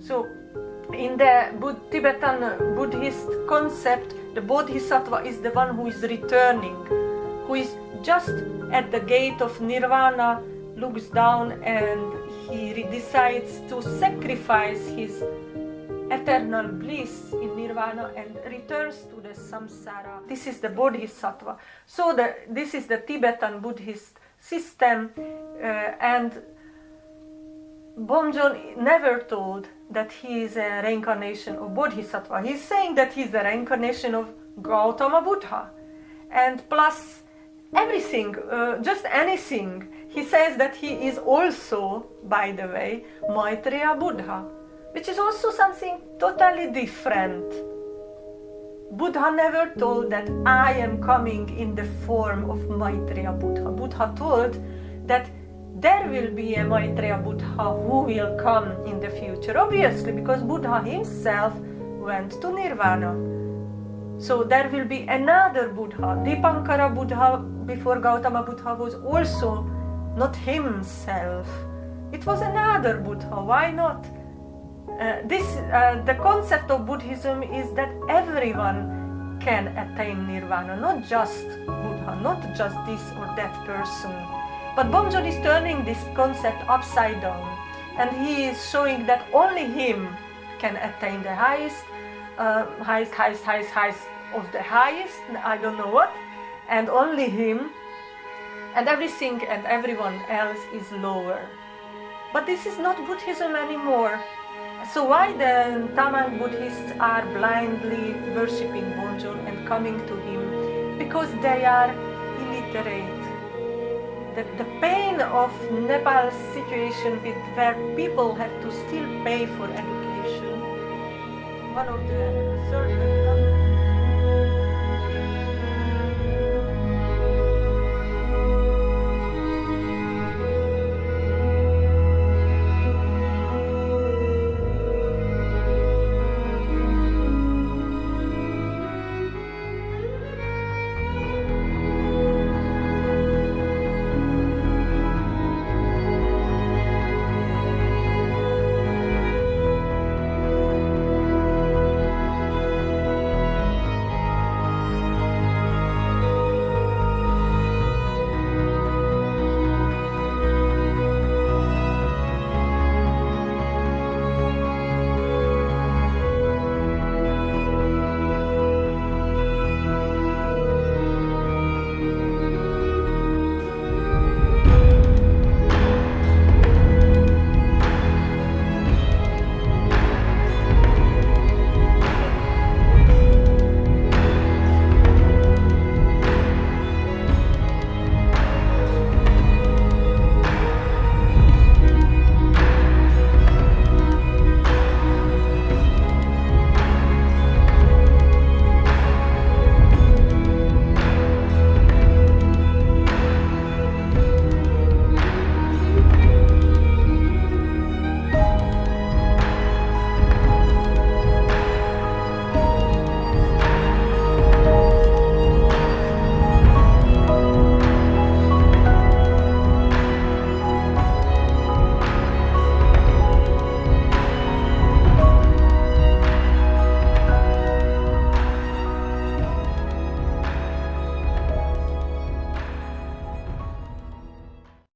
So, in the Tibetan Buddhist concept, the Bodhisattva is the one who is returning, who is just at the gate of Nirvana, looks down and he decides to sacrifice his eternal bliss in nirvana and returns to the samsara. This is the bodhisattva. So the, this is the Tibetan Buddhist system uh, and Bomjon never told that he is a reincarnation of Bodhisattva. He's saying that he's the reincarnation of Gautama Buddha. And plus everything, uh, just anything. He says that he is also, by the way, Maitreya Buddha, which is also something totally different. Buddha never told that I am coming in the form of Maitreya Buddha. Buddha told that there will be a Maitreya Buddha who will come in the future, obviously, because Buddha himself went to Nirvana. So there will be another Buddha. Dipankara Buddha before Gautama Buddha was also not himself. It was another Buddha. Why not? Uh, this, uh, the concept of Buddhism is that everyone can attain Nirvana, not just Buddha, not just this or that person. But Bomjon is turning this concept upside down and he is showing that only him can attain the highest, uh, highest, highest, highest, highest of the highest, I don't know what, and only him and everything and everyone else is lower. But this is not Buddhism anymore. So why the Tamang Buddhists are blindly worshipping Bomjon and coming to him? Because they are illiterate the, the pain of Nepal's situation with where people have to still pay for education. One of the third